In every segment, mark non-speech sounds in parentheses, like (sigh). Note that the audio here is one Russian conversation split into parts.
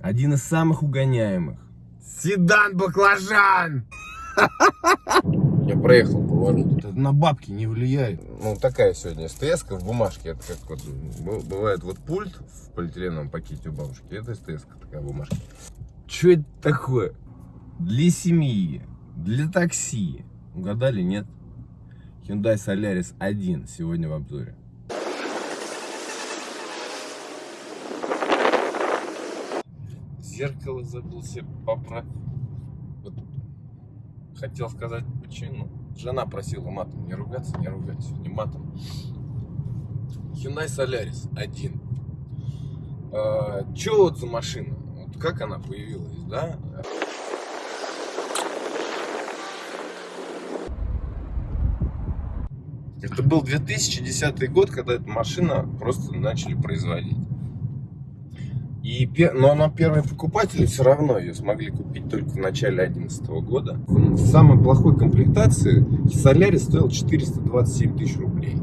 Один из самых угоняемых. Седан баклажан! (laughs) Я проехал поворот. Это на бабки не влияет. Ну, такая сегодня СТС в бумажке. Это как вот бывает вот пульт в полиэтиленовом пакете у бабушки. Это СТС такая бумажка. Что это такое? Для семьи, для такси. Угадали, нет? Hyundai Solaris 1 сегодня в обзоре. Зеркало забыл себе поправить. Вот хотел сказать почему. Жена просила матом не ругаться, не ругать сегодня матом. Hyundai Solaris 1. А, Че вот за машина? Вот как она появилась, да? Это был 2010 год, когда эту машину просто начали производить. И, но, но первые покупатели все равно ее смогли купить только в начале 2011 года. В самой плохой комплектации Solaris стоил 427 тысяч рублей.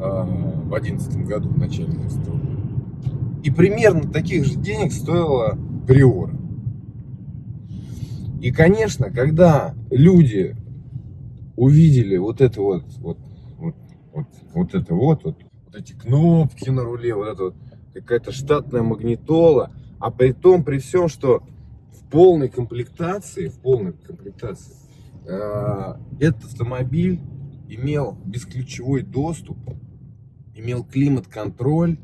А, В 2011 году, в начале 2011 года. И примерно таких же денег стоила Приора. И, конечно, когда люди увидели вот это вот, вот, вот, вот, вот это вот, вот, вот эти кнопки на руле, вот это вот, какая-то штатная магнитола, а при том, при всем, что в полной комплектации, в полной комплектации, э, этот автомобиль имел бесключевой доступ, имел климат-контроль.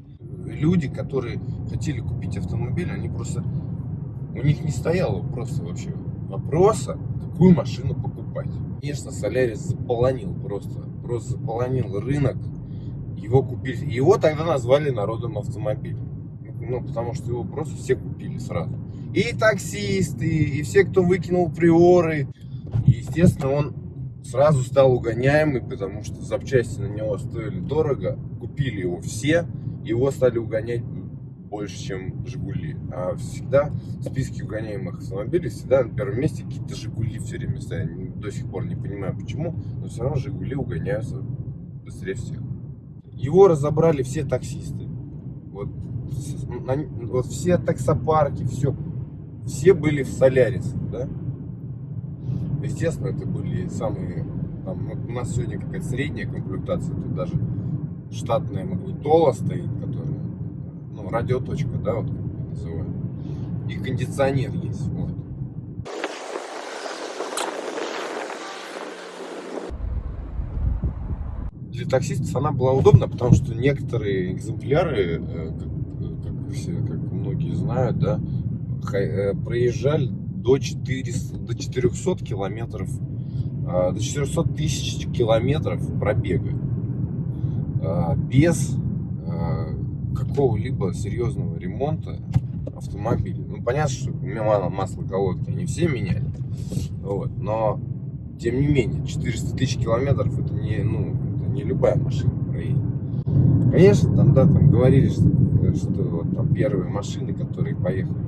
Люди, которые хотели купить автомобиль, они просто, у них не стояло просто вообще вопроса, какую машину покупать. Конечно, Солярис заполонил просто, просто заполонил рынок. Его купили, его тогда назвали народным автомобилем. Ну, потому что его просто все купили сразу. И таксисты, и все, кто выкинул приоры. Естественно, он сразу стал угоняемый, потому что запчасти на него стоили дорого. Купили его все, его стали угонять больше, чем Жигули. А всегда в списке угоняемых автомобилей всегда на первом месте какие-то Жигули все время стоят. До сих пор не понимаю почему, но все равно Жигули угоняются быстрее всех. Его разобрали все таксисты. Вот, на- вот все таксопарки, все. Все были в Солярисе, да? Естественно, это были самые... Там, у нас сегодня какая-то средняя комплектация, тут даже штатная магнитола стоит, которая, ну, радиоточка, да, вот как называют. И кондиционер есть, вот. Для таксистов она была удобна, потому что некоторые экземпляры, э, как, как все, как многие знают, да, э, проезжали до 400, до 400 километров, а, до 400 тысяч километров пробега а, без а, какого-либо серьезного ремонта автомобиля. Ну, понятно, что мало масло колодки они все меняли, вот, но тем не менее 400 тысяч километров это не, ну, не любая машина проедет. Конечно, там, да, там говорили, что, что там первые машины, которые поехали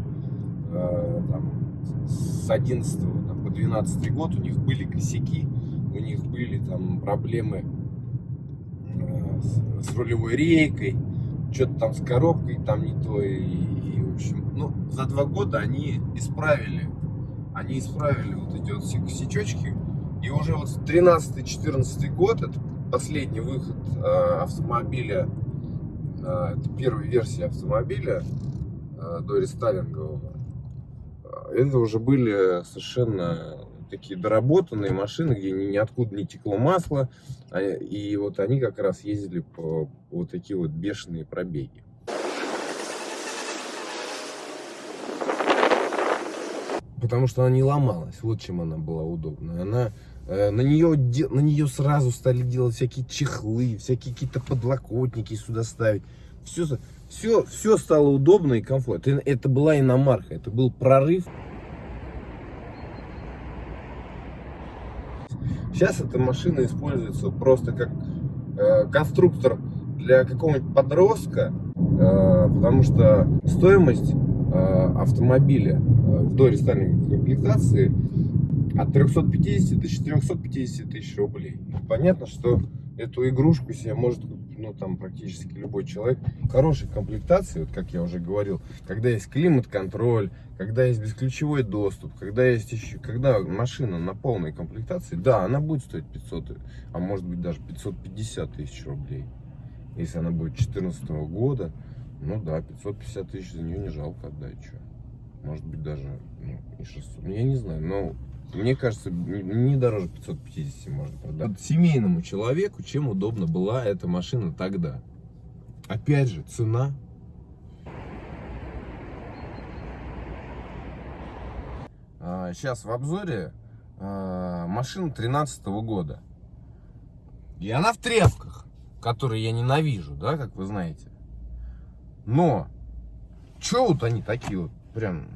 э, там, с 11 там, по 12 год, у них были косяки, у них были там проблемы э, с, с рулевой рейкой, что-то там с коробкой там не то, и, и, в общем, ну, за два года они исправили, они исправили вот эти вот все косячочки, и уже вот 13-14 год, это последний выход э, автомобиля, э, это первая версия автомобиля э, до рестайлингового, это уже были совершенно такие доработанные машины, где ни, ниоткуда не текло масло, а, и вот они как раз ездили по, вот такие вот бешеные пробеги. Потому что она не ломалась, вот чем она была удобна. Она, на, нее, на нее сразу стали делать всякие чехлы, всякие какие-то подлокотники сюда ставить. Все, все, все стало удобно и комфортно. Это, была иномарка, это был прорыв. Сейчас эта машина используется просто как э, конструктор для какого-нибудь подростка, э, потому что стоимость э, автомобиля э, в дорестайлинговой комплектации от 350 до 450 тысяч рублей. Понятно, что эту игрушку себе может ну, там практически любой человек, хорошей комплектации, вот как я уже говорил, когда есть климат-контроль, когда есть бесключевой доступ, когда есть еще, когда машина на полной комплектации, да, она будет стоить 500, а может быть даже 550 тысяч рублей. Если она будет 2014 года, ну да, 550 тысяч за нее не жалко отдать, что. Может быть даже ну, и 600, ну, я не знаю, но мне кажется, не дороже 550 можно продать. Вот семейному человеку чем удобна была эта машина тогда? Опять же, цена. Сейчас в обзоре а, машина 13 года. И она в тряпках, которые я ненавижу, да, как вы знаете. Но, что вот они такие вот, прям,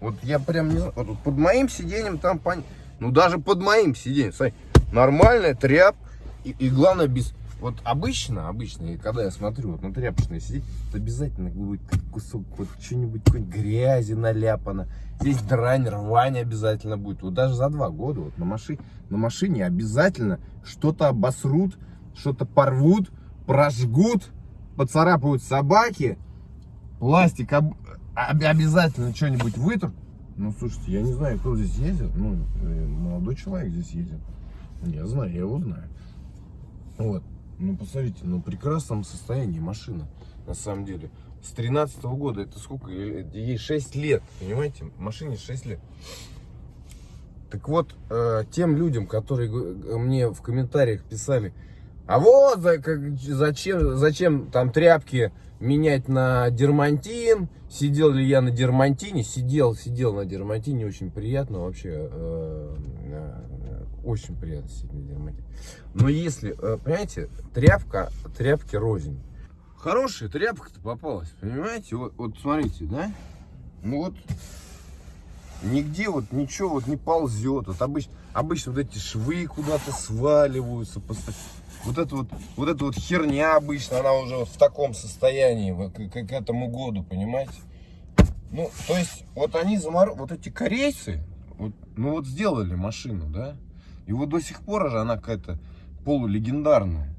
вот я прям не знаю, под моим сиденьем там, пон... ну даже под моим сиденьем, смотри, нормальная тряп, и, и главное без, вот обычно, обычно, и когда я смотрю вот на тряпочное сидеть, обязательно будет кусок, вот что-нибудь, какой-нибудь грязи наляпано, здесь дрань, рвань обязательно будет, вот даже за два года вот на машине, на машине обязательно что-то обосрут, что-то порвут, прожгут, поцарапают собаки, пластик об- обязательно что-нибудь вытрут. Ну, слушайте, я не знаю, кто здесь ездит. Ну, э, молодой человек здесь ездит. Я знаю, я его знаю. Вот. Ну, посмотрите, ну, в прекрасном состоянии машина, на самом деле. С 13 года, это сколько? Э, Ей 6 лет, понимаете? Машине 6 лет. Так вот, э, тем людям, которые мне в комментариях писали, а вот зачем, зачем там тряпки менять на дермантин, сидел ли я на дермантине, сидел, сидел на дермантине, очень приятно вообще, э, э, очень приятно сидеть на дермантине. Но если, э, понимаете, тряпка, тряпки рознь. Хорошая тряпка-то попалась, понимаете? Вот, вот смотрите, да? Ну вот, нигде вот ничего вот не ползет. Вот обычно, обычно вот эти швы куда-то сваливаются. посто- Вот это вот, вот эта вот херня обычно, она уже вот в таком состоянии к, к- к этому году, понимаете? Ну, то есть, вот они замор... вот эти корейцы, вот, ну вот сделали машину, да? И вот до сих пор же она какая-то полулегендарная.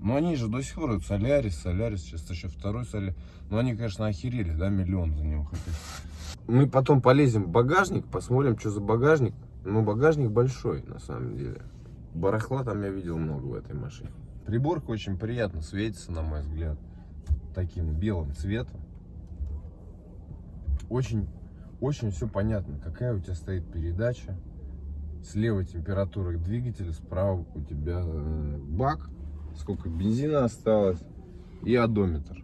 Но они же до сих пор, вот Солярис, Солярис, сейчас еще второй Солярис. Ну они, конечно, охерели, да, миллион за него хотят. Мы потом полезем в багажник, посмотрим, что за багажник. Ну, багажник большой, на самом деле. Барахла там я видел много в этой машине. Приборка очень приятно светится, на мой взгляд, таким белым цветом. Очень, очень все понятно, какая у тебя стоит передача. Слева температура двигателя, справа у тебя э, бак, сколько бензина осталось и одометр.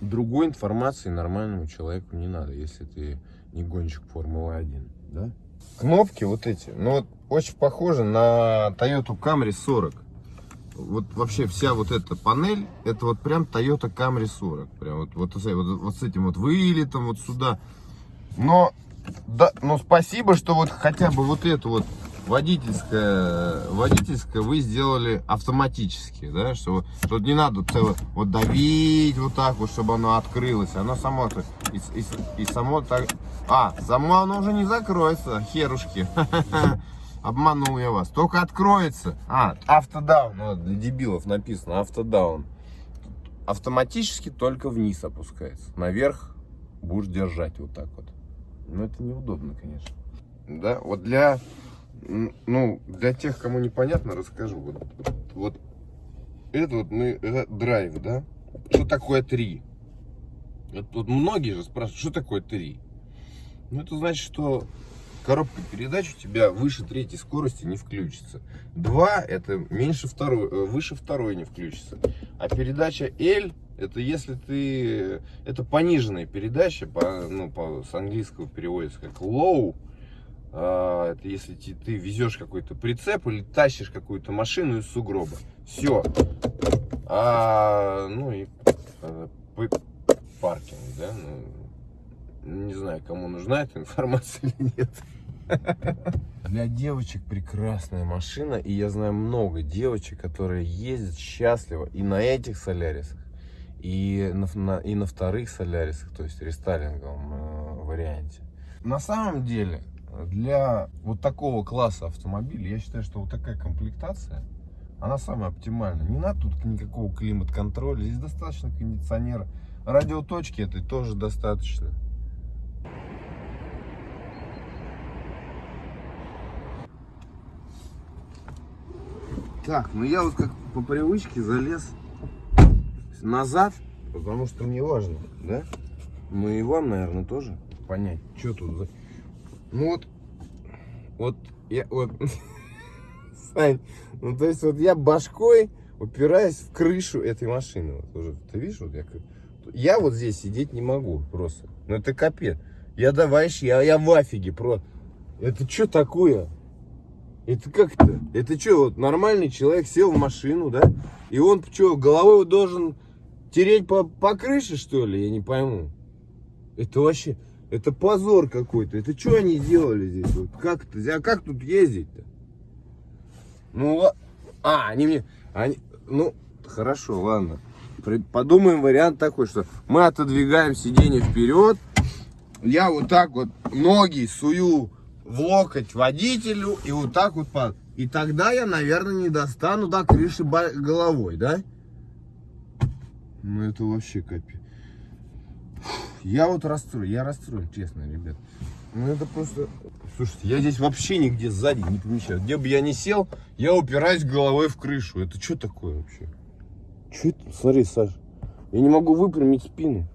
Другой информации нормальному человеку не надо, если ты не гонщик Формулы-1, да? Кнопки вот эти, ну вот очень похожи на Toyota Camry 40. Вот вообще вся вот эта панель, это вот прям Toyota Camry 40. Прям вот, вот, вот, вот с этим вот вылетом вот сюда. Но, да, но спасибо, что вот хотя бы вот эту вот водительское, водительское вы сделали автоматически, да, что, что не надо цело, вот давить вот так вот, чтобы оно открылось, оно само то и, и- и само так, а, само оно уже не закроется, херушки, (laughs) обманул я вас, только откроется, а, автодаун, ну, для дебилов написано, автодаун, автоматически только вниз опускается, наверх будешь держать вот так вот, но это неудобно, конечно. Да, вот для, ну, для тех, кому непонятно, расскажу. Вот, вот это вот мы, это драйв, да? Что такое 3? Вот, вот многие же спрашивают, что такое 3? Ну, это значит, что коробка передач у тебя выше третьей скорости не включится. 2 это меньше второй, э, выше второй не включится. А передача L это если ты, это пониженная передача, по, ну, по, с английского переводится как low. А, это если ти- ты везешь какой-то прицеп или тащишь какую-то машину из сугроба. Все. А, ну и э, п- паркинг, да? Ну, не знаю, кому нужна эта информация или нет. Для девочек прекрасная машина, и я знаю много девочек, которые ездят счастливо и на этих солярисах, и на, на- и на вторых солярисах, то есть рестайлинговом э, варианте. На самом деле, для вот такого класса автомобиля, я считаю, что вот такая комплектация, она самая оптимальная. Не надо тут никакого климат-контроля, здесь достаточно кондиционера. Радиоточки этой тоже достаточно. Так, ну я вот как по привычке залез назад, потому что мне важно, да? Ну и вам, наверное, тоже понять, что тут за... Ну вот, вот, я, вот, (laughs) Сань, ну то есть вот я башкой упираюсь в крышу этой машины. Вот уже, ты видишь, вот я, я вот здесь сидеть не могу просто. Ну это капец. Я давай, я, я в афиге, про. Это что такое? Это как это? Что, вот нормальный человек сел в машину, да? И он что, головой должен тереть по, по крыше, что ли? Я не пойму. Это вообще, это позор какой-то. Это что они делали здесь? Вот как это? А как тут ездить-то? Ну, а, они мне, они, ну, хорошо, ладно. Подумаем вариант такой, что мы отодвигаем сиденье вперед. Я вот так вот ноги сую в локоть водителю и вот так вот под. И тогда я, наверное, не достану до крыши головой, да? Ну это вообще капец. Я вот расстроен, я расстроен, честно, ребят. Ну это просто... Слушайте, я здесь вообще нигде сзади не помещаюсь. Где бы я ни сел, я упираюсь головой в крышу. Это что такое вообще? Что это? Смотри, Саш, я не могу выпрямить спину.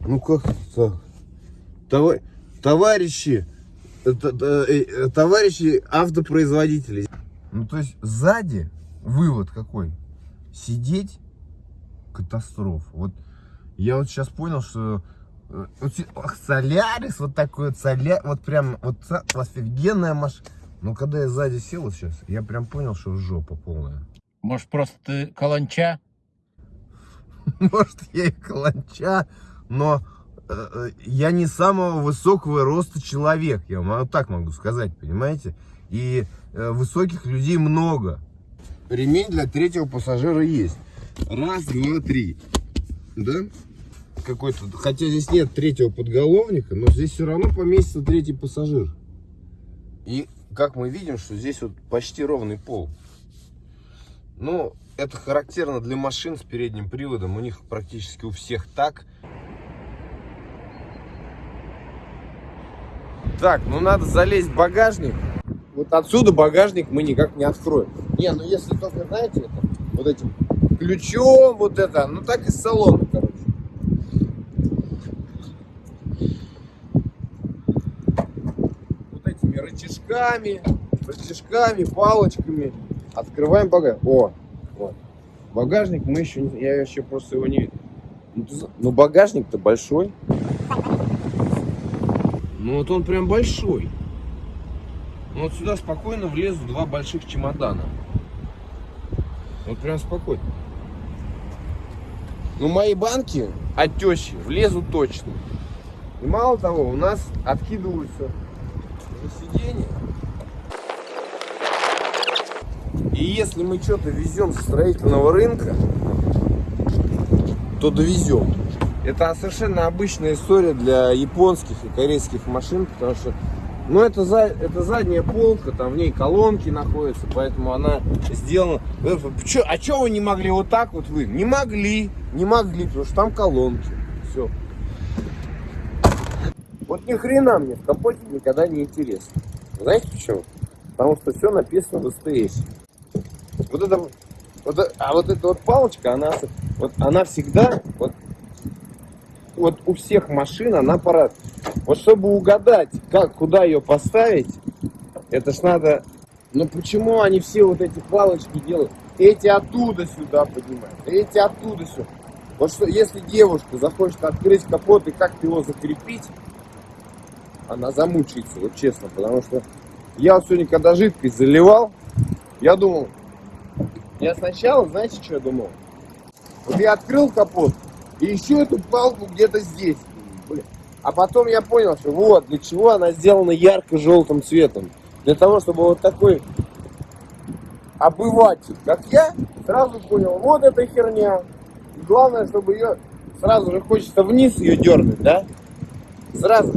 Ну как так? Това- Товарищи, это, э, э, товарищи автопроизводители. Ну то есть сзади вывод какой? Сидеть катастрофа. Вот я вот сейчас понял, что э, вот ах, Солярис, вот такой вот Соля, вот прям вот офигенная машина. Но когда я сзади сел вот сейчас, я прям понял, что жопа полная. Может, просто ты каланча? (laughs) Может, я и каланча, но э, э, я не самого высокого роста человек, я вам так могу сказать, понимаете? И э, высоких людей много. Ремень для третьего пассажира есть. Раз, два, три. Да? Какой-то, хотя здесь нет третьего подголовника, но здесь все равно поместится третий пассажир. И как мы видим, что здесь вот почти ровный пол. Ну, это характерно для машин с передним приводом. У них практически у всех так. Так, ну надо залезть в багажник. Вот отсюда багажник мы никак не откроем. Не, ну если только, знаете, это, вот этим ключом, вот это, ну так из салона, короче. Вот этими рычажками, рычажками, палочками открываем багажник. О, вот. Багажник мы еще, я еще просто его не видел. Ну, ну, багажник-то большой. Ну вот он прям большой. Ну вот сюда спокойно влезут два больших чемодана. Вот прям спокойно. Ну мои банки от влезут точно. И мало того, у нас откидываются на сиденье. И если мы что-то везем со строительного рынка, то довезем. Это совершенно обычная история для японских и корейских машин, потому что, ну, это, за, это задняя полка, там в ней колонки находятся, поэтому она сделана. Э, а что вы не могли вот так вот вы? Не могли, не могли, потому что там колонки. Все. Вот ни хрена мне в капоте никогда не интересно. Знаете почему? Потому что все написано в СТС. Вот это, вот, а вот эта вот палочка, она, вот, она всегда, вот, вот у всех машин она пора. Вот чтобы угадать, как, куда ее поставить, это ж надо. Но почему они все вот эти палочки делают? Эти оттуда сюда поднимают, эти оттуда сюда. Вот что, если девушка захочет открыть капот и как-то его закрепить, она замучается, вот честно, потому что я вот сегодня, когда жидкость заливал, я думал, я сначала, знаете, что я думал? Вот я открыл капот, и еще эту палку где-то здесь. Блин. А потом я понял, что вот, для чего она сделана ярко-желтым цветом. Для того, чтобы вот такой обыватель, как я, сразу понял, вот эта херня. И главное, чтобы ее сразу же хочется вниз ее дернуть, да? Сразу.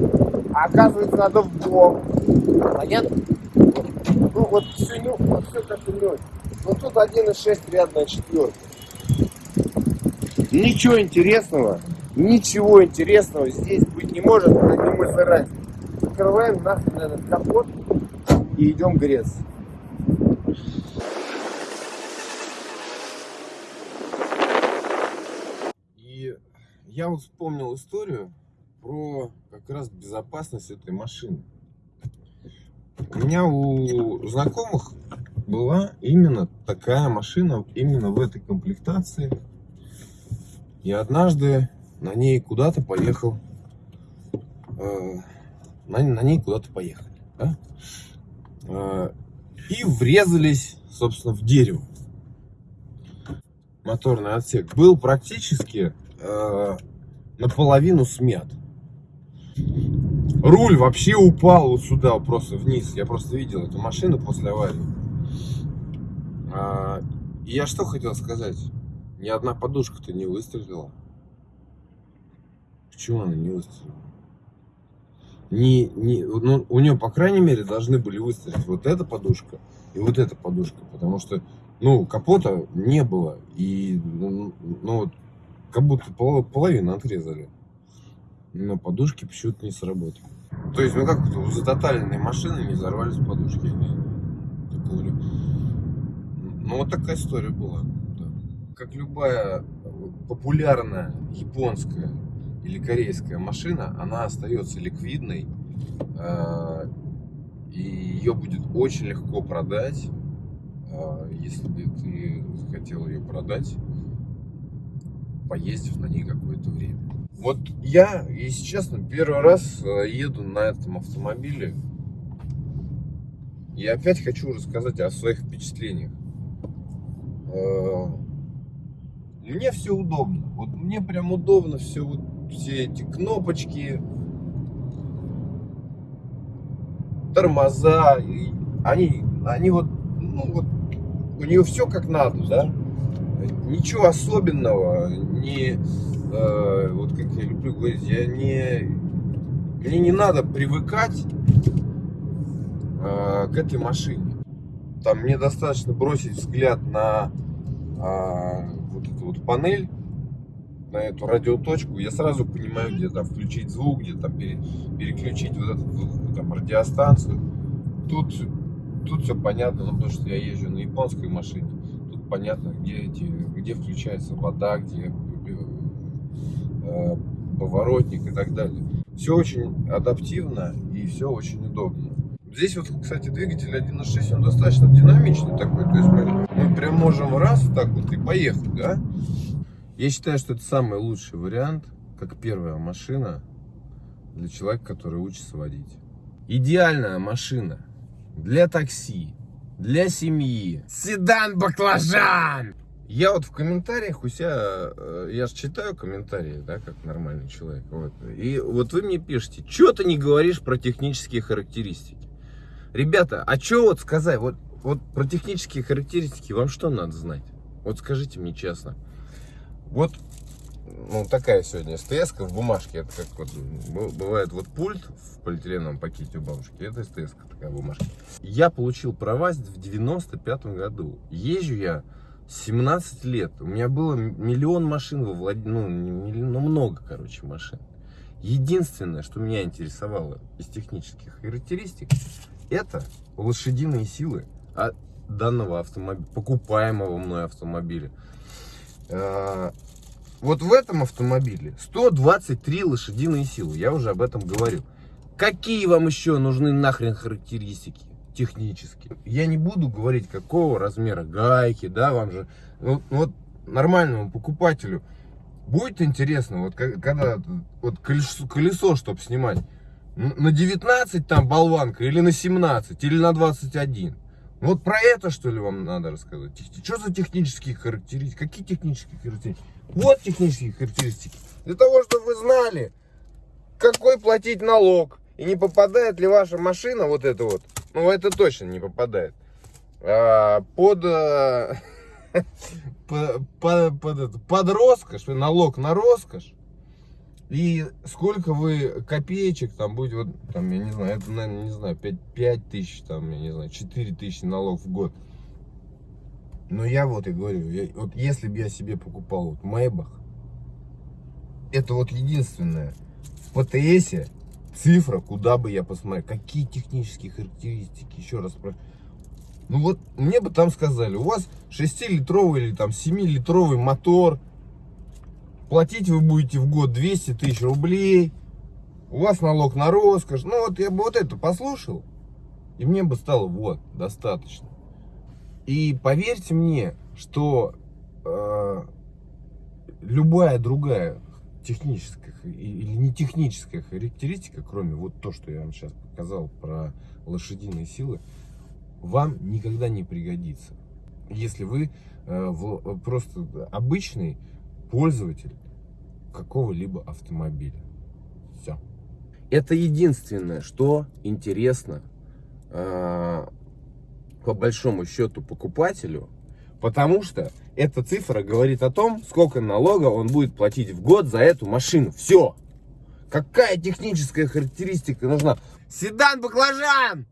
А оказывается, надо в бок. Понятно? Ну вот все, не, вот все как-то не очень. Ну тут 1.6 рядная четверка. Ничего интересного, ничего интересного здесь быть не может, не мой сарай. Закрываем нахрен этот капот и идем греться. И я вот вспомнил историю про как раз безопасность этой машины. У меня у знакомых была именно такая машина, именно в этой комплектации. И однажды на ней куда-то поехал, э, на, на ней куда-то поехали, да? Э, и врезались, собственно, в дерево. Моторный отсек был практически э, наполовину смят. Руль вообще упал вот сюда, просто вниз. Я просто видел эту машину после аварии. А, я что хотел сказать? Ни одна подушка-то не выстрелила. Почему она не выстрелила? Не, не, ну, у нее, по крайней мере, должны были выстрелить вот эта подушка и вот эта подушка. Потому что, ну, капота не было. И, ну, ну вот, как будто пол, половину отрезали. Но подушки почему-то не сработали. То есть, ну как у затоталенной машины не взорвались подушки. Не, такого Ну вот такая история была. Как любая популярная японская или корейская машина, она остается ликвидной. э, И ее будет очень легко продать, э, если ты захотел ее продать, поездив на ней какое-то время. Вот я, если честно, первый раз э, еду на этом автомобиле. И опять хочу рассказать о своих впечатлениях. Мне все удобно. Вот мне прям удобно все, вот, все эти кнопочки, тормоза. и Они, они вот, ну вот, у нее все как надо, да? Ничего особенного, не, э, вот как я люблю говорить, я не, мне не надо привыкать э, к этой машине. Там мне достаточно бросить взгляд на а, вот панель, на эту радиоточку, я сразу понимаю, где там включить звук, где там пере- переключить вот эту там, радиостанцию. Тут, тут все понятно, ну, потому что я езжу на японской машине. Тут понятно, где, эти, где включается вода, где э, поворотник и так далее. Все очень адаптивно и все очень удобно. Здесь вот, кстати, двигатель 1.6, он достаточно динамичный такой. То есть мы, прям можем раз так вот и поехать, да? Я считаю, что это самый лучший вариант, как первая машина для человека, который учится водить. Идеальная машина для такси, для семьи. Седан-баклажан! Я вот в комментариях у себя, э, я же читаю комментарии, да, как нормальный человек. Вот. И вот вы мне пишете, что ты не говоришь про технические характеристики? Ребята, а что вот сказать? Вот, вот про технические характеристики вам что надо знать? Вот скажите мне честно. Вот, ну, такая сегодня СТС в бумажке. Это как вот бывает вот пульт в полиэтиленовом пакете у бабушки. Это СТС такая бумажка. Я получил права в 95 году. Езжу я 17 лет. У меня было миллион машин во владении. Ну, но много, короче, машин. Единственное, что меня интересовало из технических характеристик, это лошадиные силы от данного автомобиля, покупаемого мной автомобиля. А, Вот в этом автомобиле 123 лошадиные силы, я уже об этом говорил. Какие вам еще нужны нахрен характеристики технические? Я не буду говорить, какого размера гайки, да, вам же, ну, вот нормальному покупателю будет интересно, вот когда вот колесо, колесо чтобы снимать, на 19 там болванка или на 17 или на 21. Вот про это что ли вам надо рассказать? Что за технические характеристики? Какие технические характеристики? Вот технические характеристики. Для того, чтобы вы знали, какой платить налог. И не попадает ли ваша машина, вот это вот, ну это точно не попадает, а, под, а, (laughs) по- по- под, это, под роскошь, налог на роскошь. И сколько вы копеечек там будет, вот, там, я не знаю, это, наверное, не знаю, 5, 5 тысяч, там, я не знаю, 4 тысячи налог в год. Но я вот и говорю, я- вот если бы я себе покупал вот Maybach, это вот единственное в ПТСе цифра, куда бы я посмотрел, какие технические характеристики, еще раз спрашиваю. Ну вот мне бы там сказали, у вас 6-литровый или там 7-литровый мотор, платить вы будете в год 200 тысяч рублей, у вас налог на роскошь. Ну вот я бы вот это послушал, и мне бы стало вот, достаточно. И поверьте мне, что э, любая другая техническая или не техническая характеристика, кроме вот то, что я вам сейчас показал про лошадиные силы, вам никогда не пригодится. Если вы э, в- просто обычный пользователь какого-либо автомобиля. Все. Это единственное, что интересно э, по большому счету покупателю, потому что эта цифра говорит о том, сколько налога он будет платить в год за эту машину. Все. Какая техническая характеристика нужна? Седан баклажан!